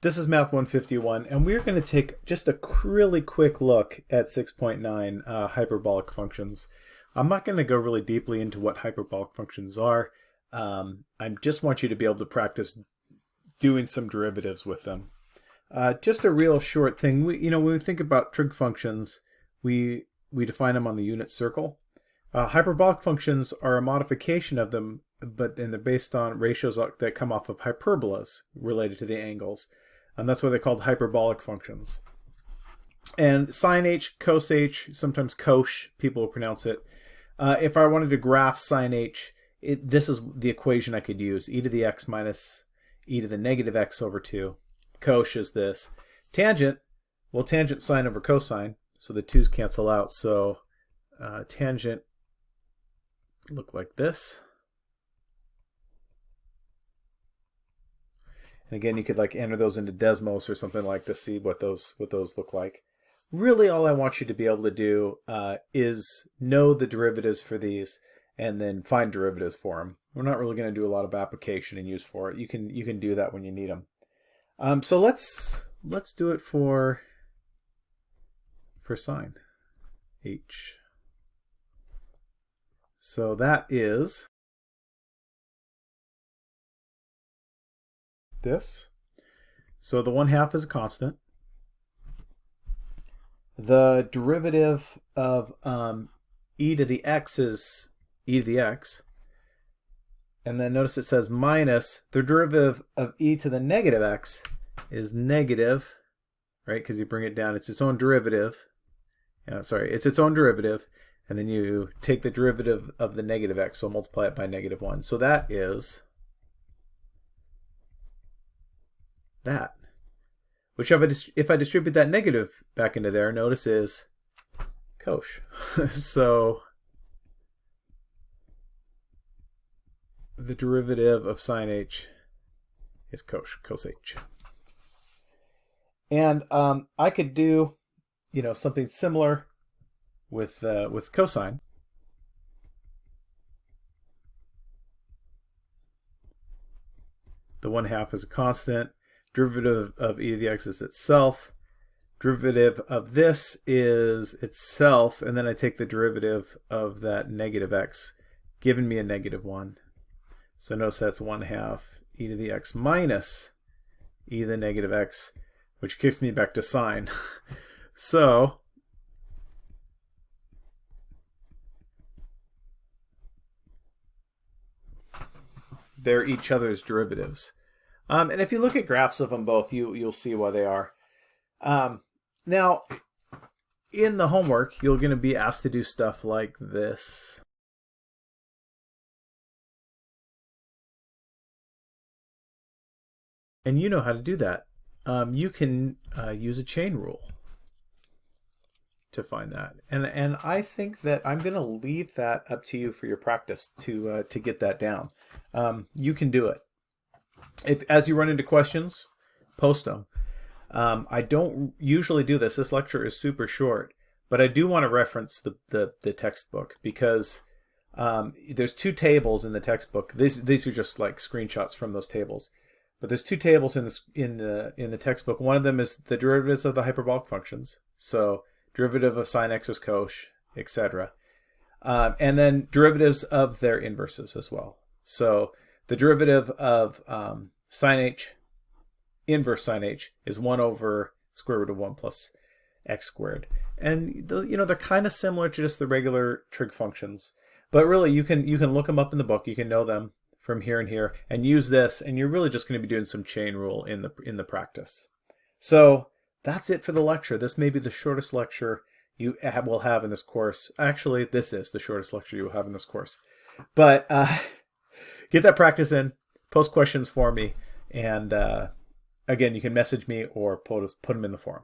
This is Math 151, and we're going to take just a really quick look at 6.9 uh, hyperbolic functions. I'm not going to go really deeply into what hyperbolic functions are. Um, I just want you to be able to practice doing some derivatives with them. Uh, just a real short thing. We, you know, when we think about trig functions, we we define them on the unit circle. Uh, hyperbolic functions are a modification of them, but then they're based on ratios that come off of hyperbolas related to the angles and that's why they're called hyperbolic functions. And sine h, cos h, sometimes cosh, people will pronounce it. Uh, if I wanted to graph sine h, it, this is the equation I could use, e to the x minus e to the negative x over 2. Cosh is this. Tangent, well, tangent sine over cosine, so the 2's cancel out. So uh, tangent look like this. And again, you could like enter those into Desmos or something like to see what those what those look like. Really, all I want you to be able to do uh, is know the derivatives for these and then find derivatives for them. We're not really going to do a lot of application and use for it. You can you can do that when you need them. Um, so let's let's do it for for sine h. So that is this. So the 1 half is a constant. The derivative of um, e to the x is e to the x. And then notice it says minus the derivative of e to the negative x is negative, right? Because you bring it down, it's its own derivative. Sorry, it's its own derivative. And then you take the derivative of the negative x, so multiply it by negative 1. So that is that. Which if I, if I distribute that negative back into there, notice is cosh. so the derivative of sine h is cosh, cos h. And um, I could do, you know, something similar with uh, with cosine. The one half is a constant derivative of e to the x is itself. Derivative of this is itself, and then I take the derivative of that negative x, giving me a negative 1. So notice that's 1 half e to the x minus e to the negative x, which kicks me back to sine. so they're each other's derivatives. Um, and if you look at graphs of them both, you, you'll see why they are. Um, now, in the homework, you're going to be asked to do stuff like this. And you know how to do that. Um, you can uh, use a chain rule to find that. And and I think that I'm going to leave that up to you for your practice to uh, to get that down. Um, you can do it if as you run into questions, post them. Um, I don't usually do this. This lecture is super short, but I do want to reference the, the, the textbook because um, there's two tables in the textbook. These these are just like screenshots from those tables. But there's two tables in the in the in the textbook. One of them is the derivatives of the hyperbolic functions. So derivative of sine x is cosh, etc. Um, and then derivatives of their inverses as well. So the derivative of um, sine h, inverse sine h, is 1 over square root of 1 plus x squared. And those, you know, they're kind of similar to just the regular trig functions. But really, you can you can look them up in the book. You can know them from here and here, and use this. And you're really just going to be doing some chain rule in the in the practice. So that's it for the lecture. This may be the shortest lecture you will have in this course. Actually, this is the shortest lecture you will have in this course. But uh, get that practice in, post questions for me, and uh, again, you can message me or put, put them in the forum.